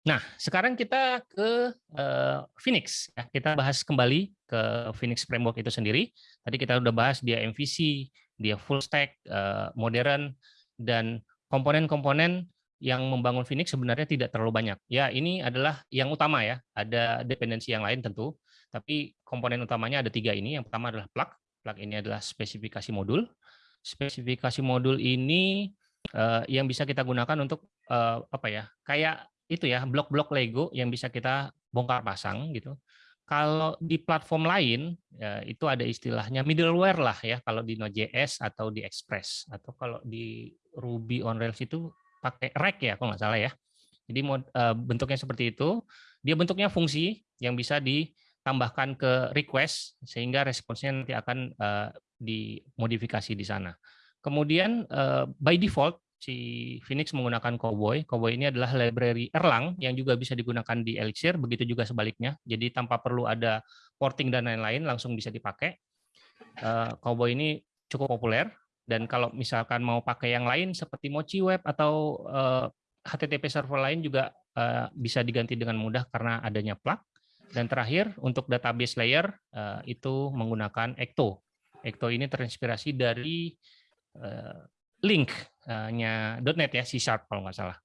Nah, sekarang kita ke uh, Phoenix. Ya. Kita bahas kembali ke Phoenix Framework itu sendiri. Tadi kita sudah bahas dia MVC, dia full stack, uh, modern, dan komponen-komponen yang membangun Phoenix sebenarnya tidak terlalu banyak. Ya, ini adalah yang utama ya. Ada dependensi yang lain tentu, tapi komponen utamanya ada tiga ini. Yang pertama adalah plug. Plug ini adalah spesifikasi modul. Spesifikasi modul ini uh, yang bisa kita gunakan untuk apa ya? Kayak itu ya blok-blok Lego yang bisa kita bongkar pasang gitu. Kalau di platform lain ya, itu ada istilahnya middleware lah ya kalau di Node.js atau di Express atau kalau di Ruby on Rails itu pakai rack ya kalau nggak salah ya. Jadi uh, bentuknya seperti itu. Dia bentuknya fungsi yang bisa ditambahkan ke request sehingga responsnya nanti akan uh, dimodifikasi di sana. Kemudian uh, by default si Phoenix menggunakan Cowboy. Cowboy ini adalah library Erlang yang juga bisa digunakan di Elixir, begitu juga sebaliknya. Jadi tanpa perlu ada porting dan lain-lain, langsung bisa dipakai. Eh, Cowboy ini cukup populer, dan kalau misalkan mau pakai yang lain seperti Mochi Web atau HTTP eh, server lain juga eh, bisa diganti dengan mudah karena adanya plug. Dan terakhir, untuk database layer itu menggunakan Ecto. Ecto ini terinspirasi dari link-nya .NET ya, C Sharp kalau nggak salah.